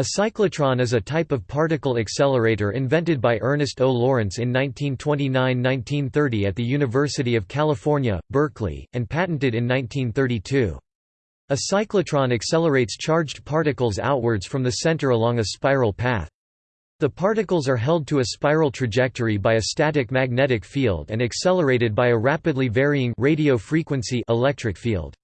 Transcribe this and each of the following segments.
A cyclotron is a type of particle accelerator invented by Ernest O. Lawrence in 1929–1930 at the University of California, Berkeley, and patented in 1932. A cyclotron accelerates charged particles outwards from the center along a spiral path. The particles are held to a spiral trajectory by a static magnetic field and accelerated by a rapidly varying radio frequency electric field.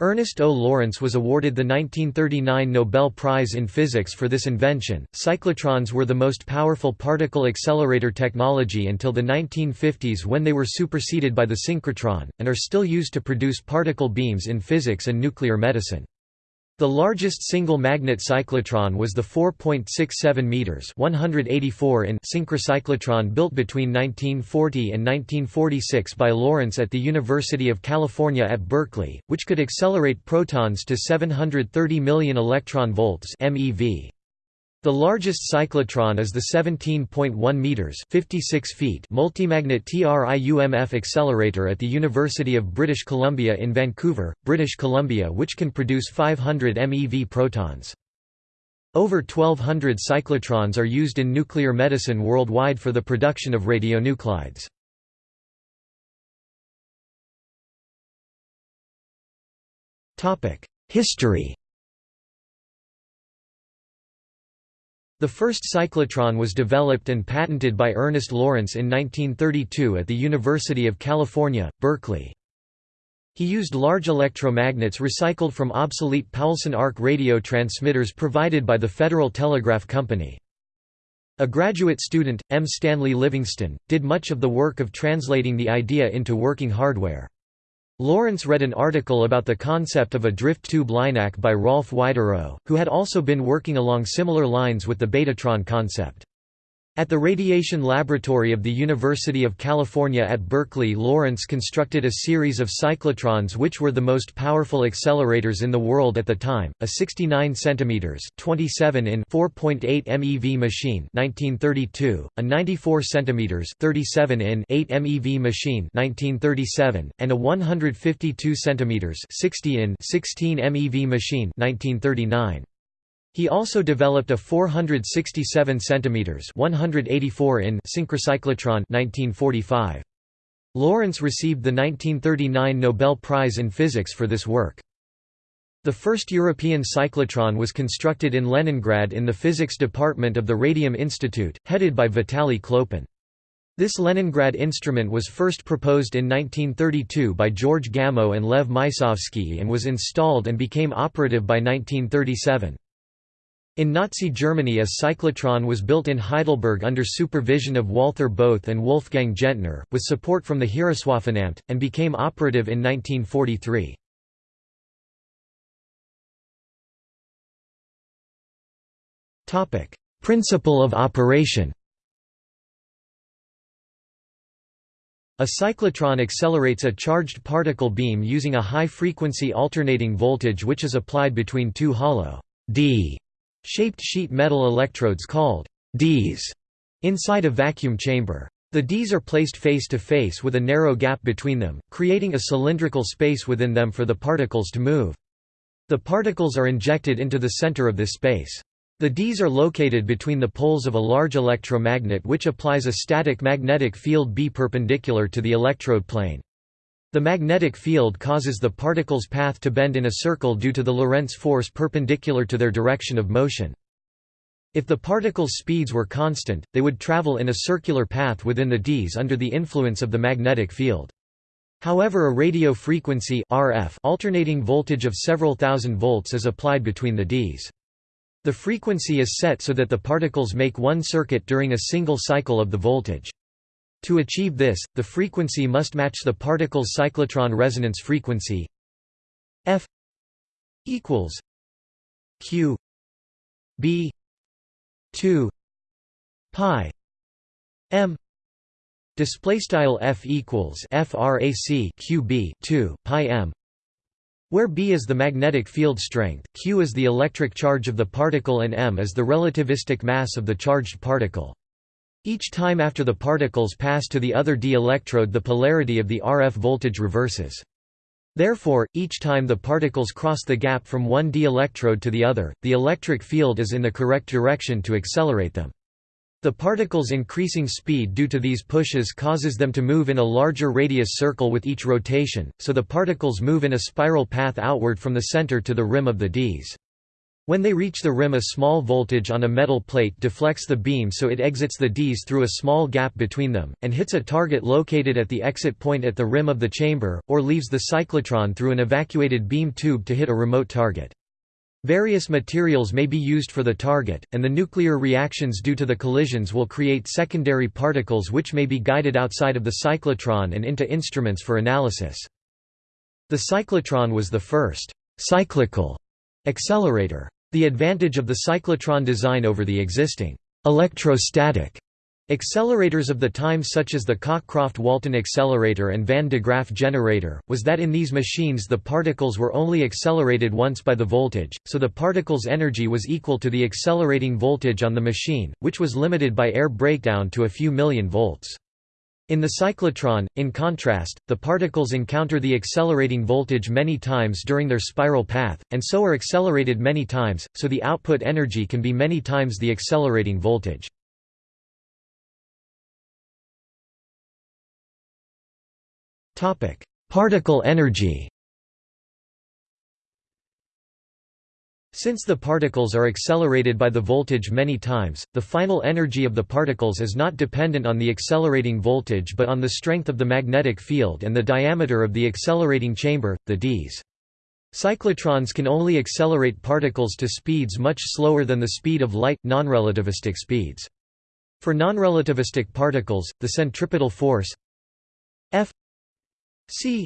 Ernest O. Lawrence was awarded the 1939 Nobel Prize in Physics for this invention. Cyclotrons were the most powerful particle accelerator technology until the 1950s when they were superseded by the synchrotron, and are still used to produce particle beams in physics and nuclear medicine. The largest single magnet cyclotron was the 4.67 meters (184 in) synchrocyclotron built between 1940 and 1946 by Lawrence at the University of California at Berkeley, which could accelerate protons to 730 million electron volts (MeV). The largest cyclotron is the 17.1 meters (56 feet) multimagnet TRIUMF accelerator at the University of British Columbia in Vancouver, British Columbia which can produce 500 MeV protons. Over 1200 cyclotrons are used in nuclear medicine worldwide for the production of radionuclides. History The first cyclotron was developed and patented by Ernest Lawrence in 1932 at the University of California, Berkeley. He used large electromagnets recycled from obsolete Poulsen arc radio transmitters provided by the Federal Telegraph Company. A graduate student, M. Stanley Livingston, did much of the work of translating the idea into working hardware. Lawrence read an article about the concept of a drift tube LINAC by Rolf Widerøe, who had also been working along similar lines with the Betatron concept. At the Radiation Laboratory of the University of California at Berkeley Lawrence constructed a series of cyclotrons which were the most powerful accelerators in the world at the time, a 69 cm 27 in 4.8 MeV machine 1932, a 94 cm 37 in 8 MeV machine 1937, and a 152 cm 60 in 16 MeV machine 1939. He also developed a 467 cm 184 in synchrocyclotron 1945. Lawrence received the 1939 Nobel Prize in Physics for this work. The first European cyclotron was constructed in Leningrad in the physics department of the Radium Institute, headed by Vitaly Khlopin. This Leningrad instrument was first proposed in 1932 by George Gamow and Lev Mysovsky and was installed and became operative by 1937. In Nazi Germany a cyclotron was built in Heidelberg under supervision of Walther Bothe and Wolfgang Gentner, with support from the Heereswaffenamt, and became operative in 1943. Principle of operation A cyclotron accelerates a charged particle beam using a high-frequency alternating voltage which is applied between two hollow D shaped sheet metal electrodes called Ds inside a vacuum chamber. The Ds are placed face to face with a narrow gap between them, creating a cylindrical space within them for the particles to move. The particles are injected into the center of this space. The Ds are located between the poles of a large electromagnet which applies a static magnetic field B perpendicular to the electrode plane. The magnetic field causes the particles' path to bend in a circle due to the Lorentz force perpendicular to their direction of motion. If the particles' speeds were constant, they would travel in a circular path within the Ds under the influence of the magnetic field. However a radio frequency RF alternating voltage of several thousand volts is applied between the Ds. The frequency is set so that the particles make one circuit during a single cycle of the voltage. To achieve this, the frequency must match the particle's cyclotron resonance frequency. F equals q b 2 pi m display style f equals frac qb 2 pi m where b is the magnetic field strength q is the electric charge of the particle and m is the relativistic mass of the charged particle each time after the particles pass to the other d electrode the polarity of the RF voltage reverses. Therefore, each time the particles cross the gap from one d electrode to the other, the electric field is in the correct direction to accelerate them. The particles' increasing speed due to these pushes causes them to move in a larger radius circle with each rotation, so the particles move in a spiral path outward from the center to the rim of the Ds. When they reach the rim a small voltage on a metal plate deflects the beam so it exits the Ds through a small gap between them, and hits a target located at the exit point at the rim of the chamber, or leaves the cyclotron through an evacuated beam tube to hit a remote target. Various materials may be used for the target, and the nuclear reactions due to the collisions will create secondary particles which may be guided outside of the cyclotron and into instruments for analysis. The cyclotron was the first cyclical Accelerator. The advantage of the cyclotron design over the existing electrostatic accelerators of the time such as the Cockcroft-Walton accelerator and Van de Graaff generator, was that in these machines the particles were only accelerated once by the voltage, so the particle's energy was equal to the accelerating voltage on the machine, which was limited by air breakdown to a few million volts. In the cyclotron, in contrast, the particles encounter the accelerating voltage many times during their spiral path, and so are accelerated many times, so the output energy can be many times the accelerating voltage. Particle energy Since the particles are accelerated by the voltage many times, the final energy of the particles is not dependent on the accelerating voltage but on the strength of the magnetic field and the diameter of the accelerating chamber, the Ds. Cyclotrons can only accelerate particles to speeds much slower than the speed of light, nonrelativistic speeds. For nonrelativistic particles, the centripetal force F c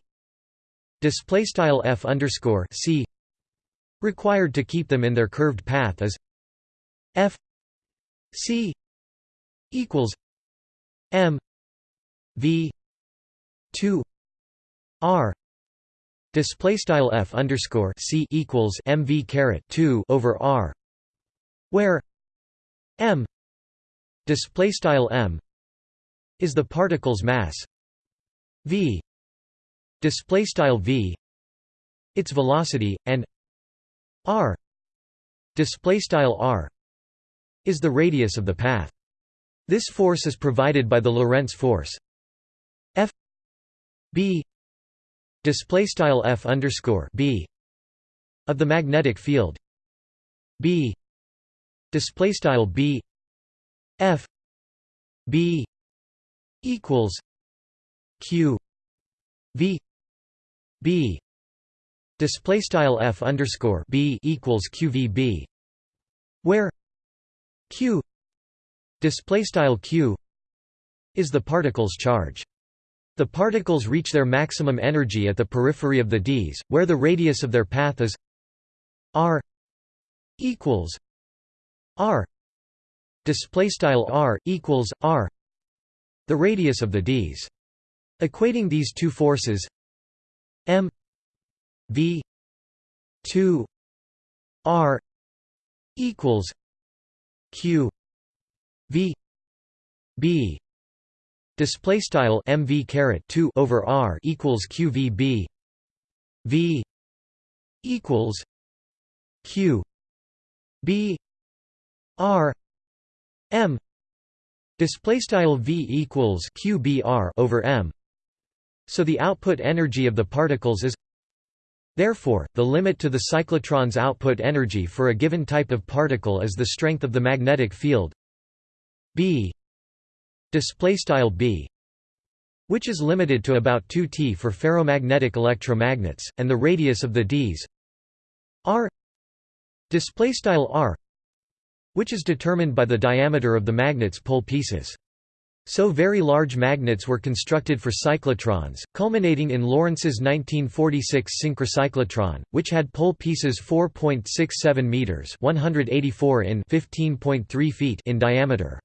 display style F underscore c required to keep them in their curved path is f c equals m v 2 r display style f underscore c equals mv caret 2 over r where m display style m is the particle's mass v display style v its velocity and r. Display style r is the radius of the path. This force is provided by the Lorentz force. F B display style F underscore B of the magnetic field. B display style B F B equals Q V B display style f underscore b equals qvb where q display style q is the particle's charge. The particles reach their maximum energy at the periphery of the ds where the radius of their path is r equals r display style r equals r the radius of the ds. Equating these two forces m V two R equals Q V B display style mv caret 2 over r equals qvb v equals q b r m display style v equals qbr over m. So the output energy of the particles is Therefore, the limit to the cyclotron's output energy for a given type of particle is the strength of the magnetic field B B which is limited to about 2T for ferromagnetic electromagnets, and the radius of the Ds R R which is determined by the diameter of the magnet's pole pieces. So very large magnets were constructed for cyclotrons, culminating in Lawrence's 1946 synchrocyclotron, which had pole pieces 4.67 meters (184 in 15.3 feet) in diameter.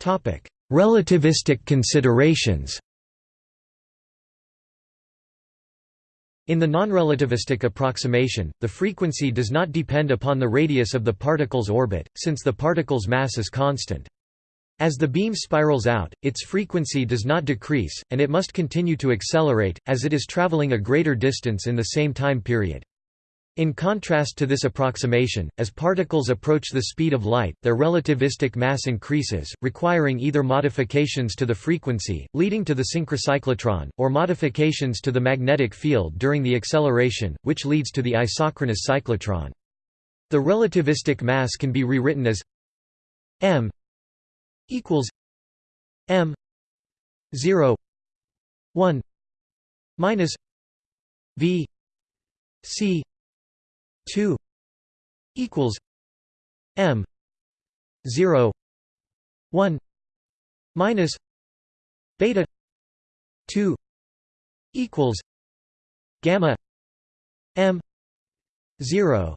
Topic: Relativistic considerations. In the nonrelativistic approximation, the frequency does not depend upon the radius of the particle's orbit, since the particle's mass is constant. As the beam spirals out, its frequency does not decrease, and it must continue to accelerate, as it is traveling a greater distance in the same time period. In contrast to this approximation, as particles approach the speed of light, their relativistic mass increases, requiring either modifications to the frequency, leading to the synchrocyclotron, or modifications to the magnetic field during the acceleration, which leads to the isochronous cyclotron. The relativistic mass can be rewritten as m equals m 0 1 minus v c 2 equals m 0 1 minus beta 2 equals gamma m 0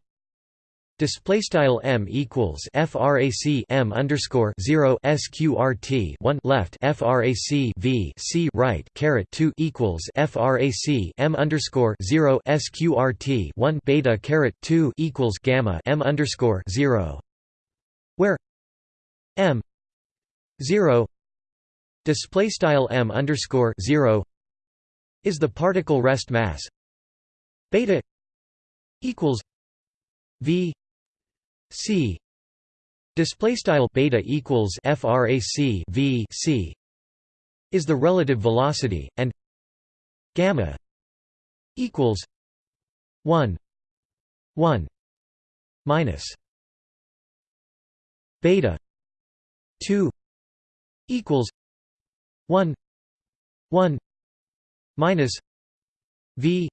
Display style m equals frac m underscore zero sqrt one left frac v c right caret two equals frac m underscore zero sqrt one beta caret two equals gamma m underscore zero, where m zero display style m underscore zero is the particle rest mass beta equals v c. Display style beta equals frac v c is the relative velocity and gamma equals 1 1 minus beta 2 equals 1 1 minus v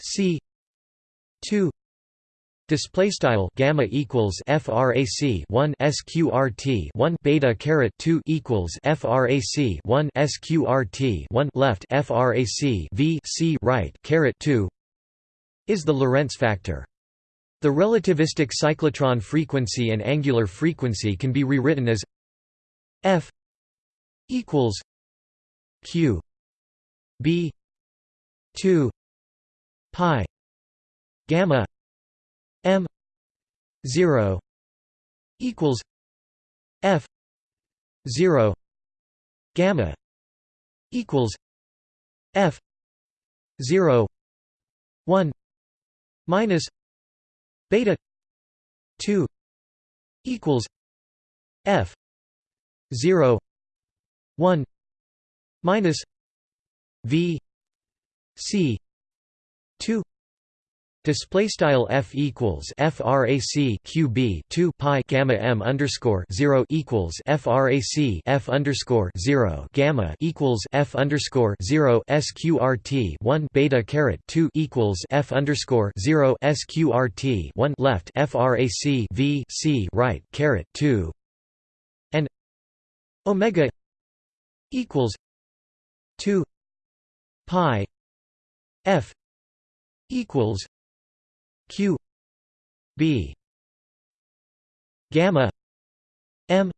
c 2 Display style gamma equals frac 1 sqrt 1 beta caret 2 equals frac 1 sqrt 1 left frac v c right caret 2 is the Lorentz factor. The relativistic cyclotron frequency and angular frequency can be rewritten as f equals q b 2 pi gamma m 0 equals f 0 gamma equals f 0 1 minus beta 2 equals f 0 1 minus v c 2 Display style f equals frac qb 2 pi gamma m underscore 0 equals frac f underscore 0 gamma equals f underscore 0 sqrt 1 beta caret 2 equals f underscore 0 sqrt 1 left frac v c right caret 2 and omega equals 2 pi f equals q b gamma m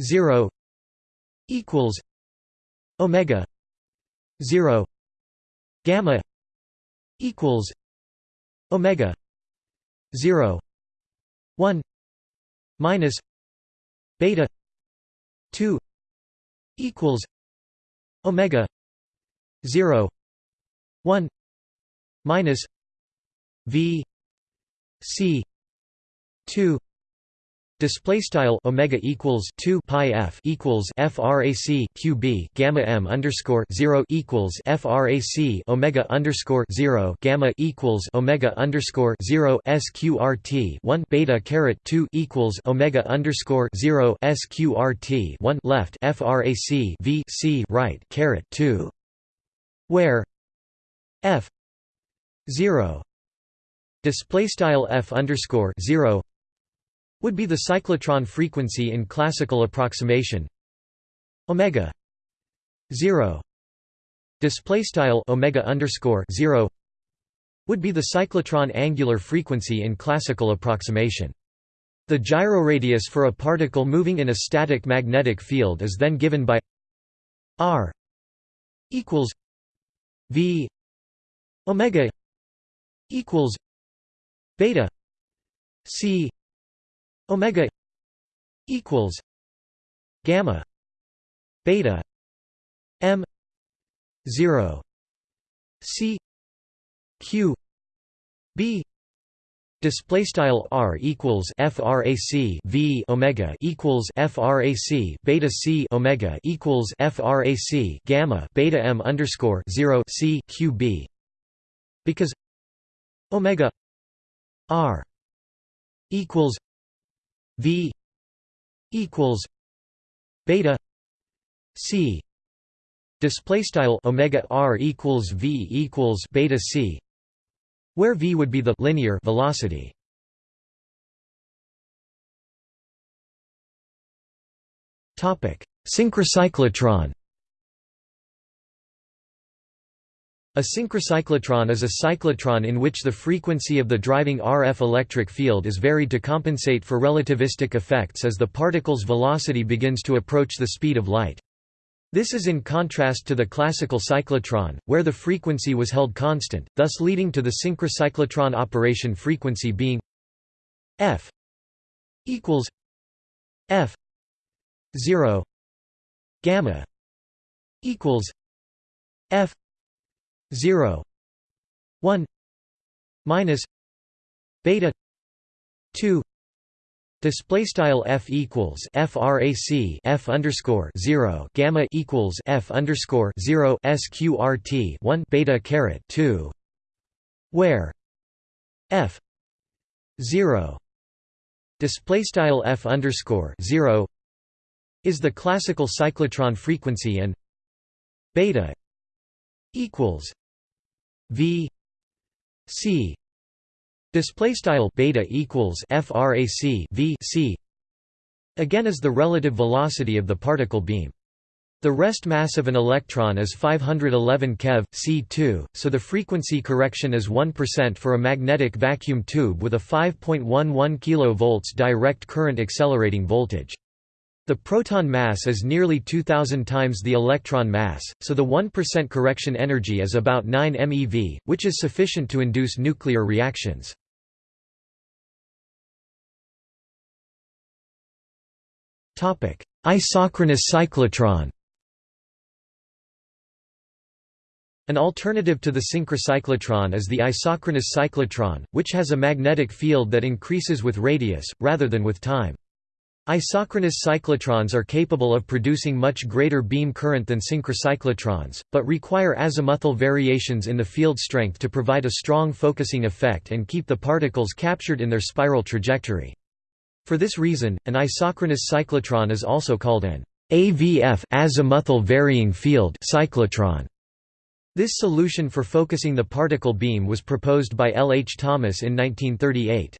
0 equals omega 0 gamma equals omega 0 1 minus beta 2 equals omega 0 1 minus v c 2 display style omega equals 2 pi f equals frac qb gamma m underscore 0 equals frac omega underscore 0 gamma equals omega underscore 0 sqrt 1 beta caret 2 equals omega underscore 0 sqrt 1 left frac v c right caret 2 where f 0 display style f underscore 0 would be the cyclotron frequency in classical approximation. Omega 0 display style omega underscore 0 would be the cyclotron angular frequency in classical approximation. The gyroradius for a particle moving in a static magnetic field is then given by r equals v omega equals beta c omega equals gamma beta m 0 c q b Display style r equals frac v omega equals frac beta c omega equals frac gamma beta m underscore zero c q b. Because omega r equals v equals beta c display style omega r equals v equals beta c where v would be the linear velocity. Topic: Synchrocyclotron. A synchrocyclotron is a cyclotron in which the frequency of the driving RF electric field is varied to compensate for relativistic effects as the particle's velocity begins to approach the speed of light. This is in contrast to the classical cyclotron, where the frequency was held constant, thus leading to the synchrocyclotron operation frequency being f equals f 0 gamma equals f 0 1 minus beta 2 Display style f equals frac f underscore zero gamma equals f underscore zero sqrt one beta caret two, where f zero display style f underscore zero is the classical cyclotron frequency and beta equals v c Display style beta equals frac v c again is the relative velocity of the particle beam. The rest mass of an electron is 511 keV, c2, so the frequency correction is 1% for a magnetic vacuum tube with a 5.11 kV direct current accelerating voltage. The proton mass is nearly 2000 times the electron mass, so the 1% correction energy is about 9 MeV, which is sufficient to induce nuclear reactions. Isochronous cyclotron An alternative to the synchrocyclotron is the isochronous cyclotron, which has a magnetic field that increases with radius, rather than with time. Isochronous cyclotrons are capable of producing much greater beam current than synchrocyclotrons, but require azimuthal variations in the field strength to provide a strong focusing effect and keep the particles captured in their spiral trajectory. For this reason, an isochronous cyclotron is also called an AVF azimuthal varying field cyclotron. This solution for focusing the particle beam was proposed by L. H. Thomas in 1938.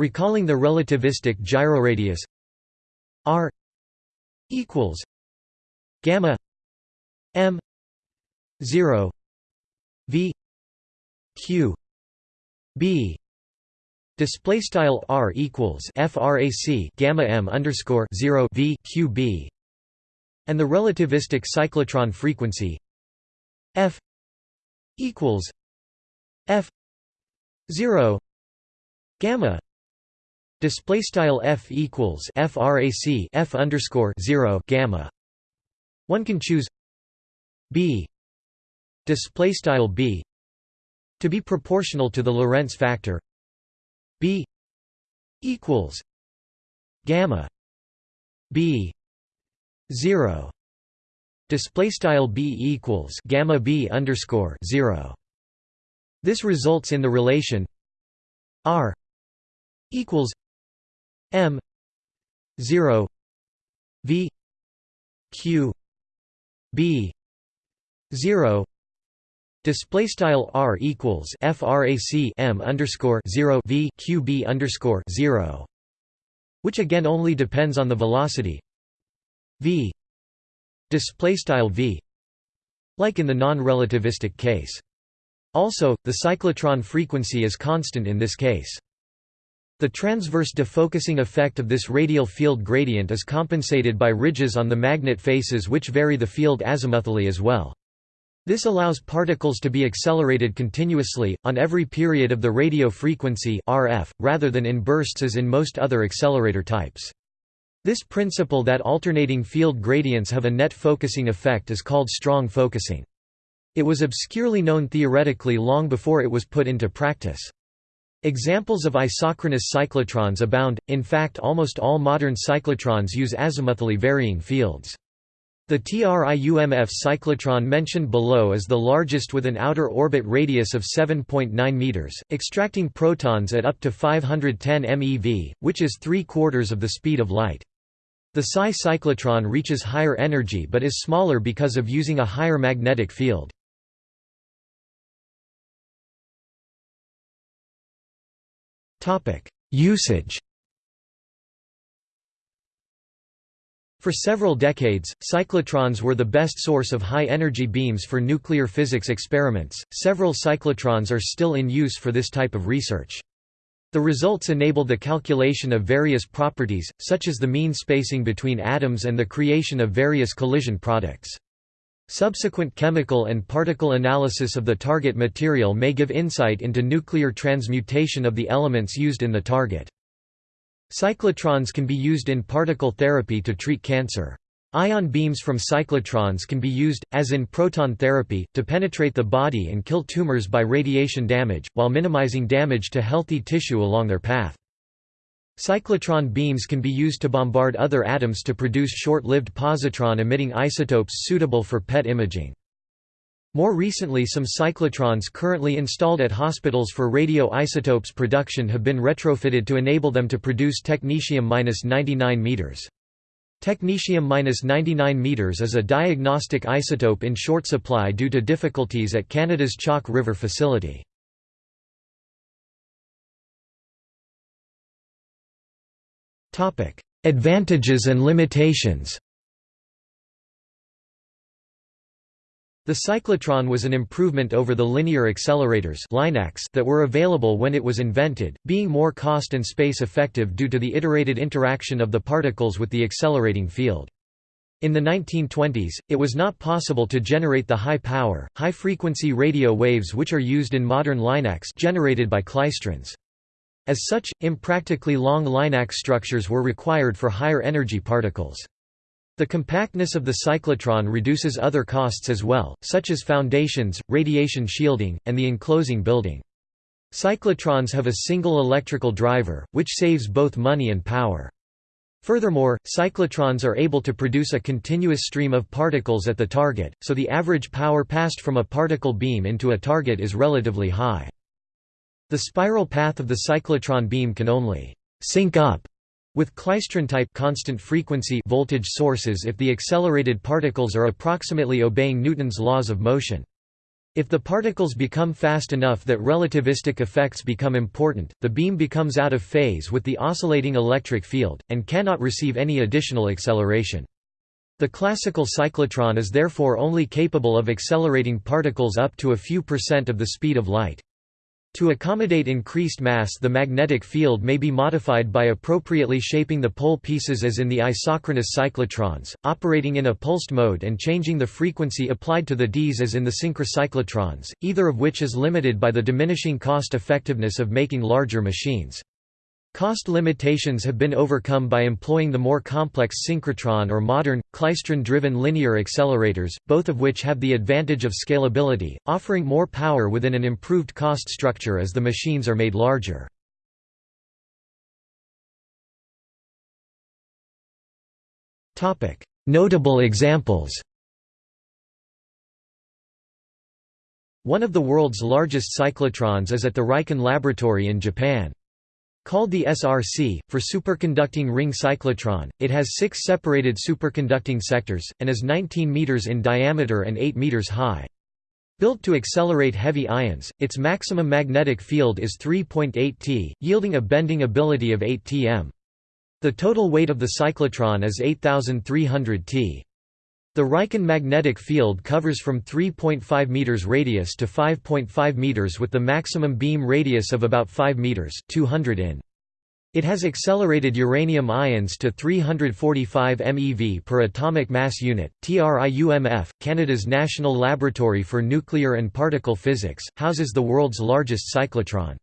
Recalling the relativistic gyroradius r equals gamma m 0 v q b Display style r equals frac gamma m underscore zero v q b, and the relativistic cyclotron frequency f equals f zero gamma. Display style f equals frac f underscore zero gamma. One can choose b display style b to be proportional to the Lorentz factor B equals gamma B zero display style B equals gamma B underscore zero. This results in the relation R equals M zero V Q B zero Display style r equals frac m underscore zero v q b underscore zero, which again only depends on the velocity v. Display style v, like in the non-relativistic case. Also, the cyclotron frequency is constant in this case. The transverse defocusing effect of this radial field gradient is compensated by ridges on the magnet faces which vary the field azimuthally as well. This allows particles to be accelerated continuously, on every period of the radio frequency RF, rather than in bursts as in most other accelerator types. This principle that alternating field gradients have a net focusing effect is called strong focusing. It was obscurely known theoretically long before it was put into practice. Examples of isochronous cyclotrons abound, in fact almost all modern cyclotrons use azimuthally varying fields. The TRIUMF cyclotron mentioned below is the largest with an outer orbit radius of 7.9 meters, extracting protons at up to 510 MeV, which is three-quarters of the speed of light. The PSI cyclotron reaches higher energy but is smaller because of using a higher magnetic field. Usage For several decades, cyclotrons were the best source of high-energy beams for nuclear physics experiments. Several cyclotrons are still in use for this type of research. The results enabled the calculation of various properties, such as the mean spacing between atoms and the creation of various collision products. Subsequent chemical and particle analysis of the target material may give insight into nuclear transmutation of the elements used in the target. Cyclotrons can be used in particle therapy to treat cancer. Ion beams from cyclotrons can be used, as in proton therapy, to penetrate the body and kill tumors by radiation damage, while minimizing damage to healthy tissue along their path. Cyclotron beams can be used to bombard other atoms to produce short-lived positron-emitting isotopes suitable for PET imaging. More recently some cyclotrons currently installed at hospitals for radioisotopes production have been retrofitted to enable them to produce technetium-99 meters. Technetium-99 meters is a diagnostic isotope in short supply due to difficulties at Canada's Chalk River facility. Advantages and limitations The cyclotron was an improvement over the linear accelerators that were available when it was invented, being more cost and space effective due to the iterated interaction of the particles with the accelerating field. In the 1920s, it was not possible to generate the high-power, high-frequency radio waves which are used in modern linacs generated by klystrons. As such, impractically long linac structures were required for higher energy particles. The compactness of the cyclotron reduces other costs as well, such as foundations, radiation shielding, and the enclosing building. Cyclotrons have a single electrical driver, which saves both money and power. Furthermore, cyclotrons are able to produce a continuous stream of particles at the target, so the average power passed from a particle beam into a target is relatively high. The spiral path of the cyclotron beam can only sync up with klystron-type constant frequency voltage sources if the accelerated particles are approximately obeying Newton's laws of motion. If the particles become fast enough that relativistic effects become important, the beam becomes out of phase with the oscillating electric field, and cannot receive any additional acceleration. The classical cyclotron is therefore only capable of accelerating particles up to a few percent of the speed of light. To accommodate increased mass the magnetic field may be modified by appropriately shaping the pole pieces as in the isochronous cyclotrons, operating in a pulsed mode and changing the frequency applied to the Ds as in the synchrocyclotrons, either of which is limited by the diminishing cost effectiveness of making larger machines. Cost limitations have been overcome by employing the more complex synchrotron or modern, klystron-driven linear accelerators, both of which have the advantage of scalability, offering more power within an improved cost structure as the machines are made larger. Notable examples One of the world's largest cyclotrons is at the Riken Laboratory in Japan. Called the SRC, for superconducting ring cyclotron, it has six separated superconducting sectors, and is 19 meters in diameter and 8 meters high. Built to accelerate heavy ions, its maximum magnetic field is 3.8 t, yielding a bending ability of 8 tm. The total weight of the cyclotron is 8300 t. The Riken magnetic field covers from 3.5 meters radius to 5.5 meters with the maximum beam radius of about 5 meters 200 in. It has accelerated uranium ions to 345 MeV per atomic mass unit. TRIUMF, Canada's National Laboratory for Nuclear and Particle Physics, houses the world's largest cyclotron.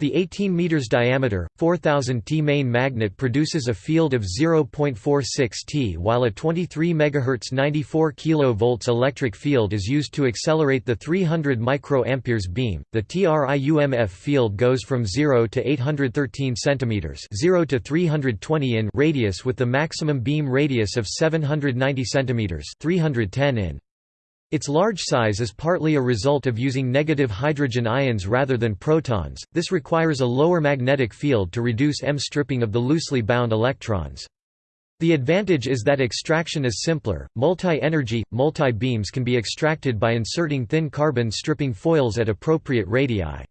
The 18 meters diameter, 4000 T main magnet produces a field of 0.46 T while a 23 MHz 94 kV electric field is used to accelerate the 300 microamperes beam. The TRIUMF field goes from 0 to 813 cm, 0 to 320 in radius with the maximum beam radius of 790 cm, 310 in. Its large size is partly a result of using negative hydrogen ions rather than protons, this requires a lower magnetic field to reduce M-stripping of the loosely bound electrons. The advantage is that extraction is simpler, multi-energy, multi-beams can be extracted by inserting thin carbon stripping foils at appropriate radii.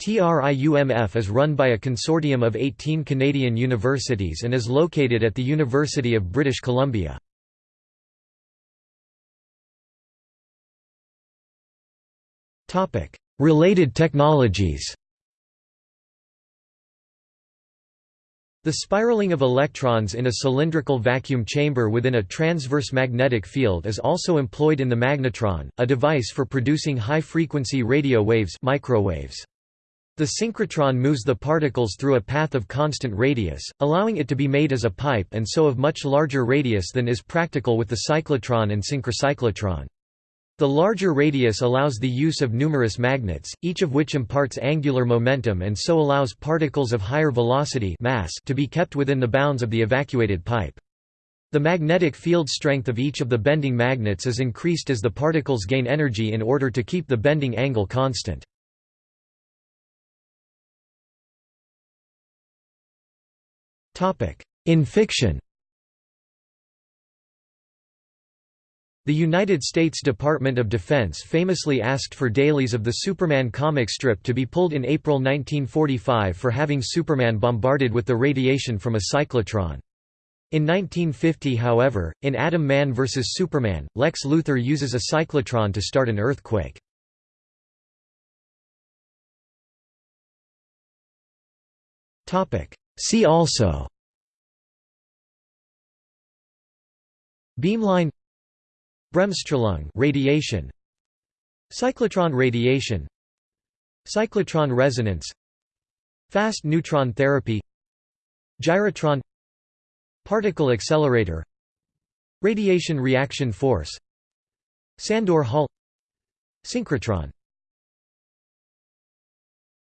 TRIUMF is run by a consortium of 18 Canadian universities and is located at the University of British Columbia. Related technologies The spiraling of electrons in a cylindrical vacuum chamber within a transverse magnetic field is also employed in the magnetron, a device for producing high-frequency radio waves microwaves. The synchrotron moves the particles through a path of constant radius, allowing it to be made as a pipe and so of much larger radius than is practical with the cyclotron and synchrocyclotron. The larger radius allows the use of numerous magnets, each of which imparts angular momentum and so allows particles of higher velocity mass to be kept within the bounds of the evacuated pipe. The magnetic field strength of each of the bending magnets is increased as the particles gain energy in order to keep the bending angle constant. In fiction The United States Department of Defense famously asked for dailies of the Superman comic strip to be pulled in April 1945 for having Superman bombarded with the radiation from a cyclotron. In 1950 however, in Atom Man vs. Superman, Lex Luthor uses a cyclotron to start an earthquake. See also Beamline Bremsstrahlung radiation Cyclotron radiation Cyclotron resonance Fast neutron therapy Gyrotron Particle accelerator Radiation reaction force Sandor Hall Synchrotron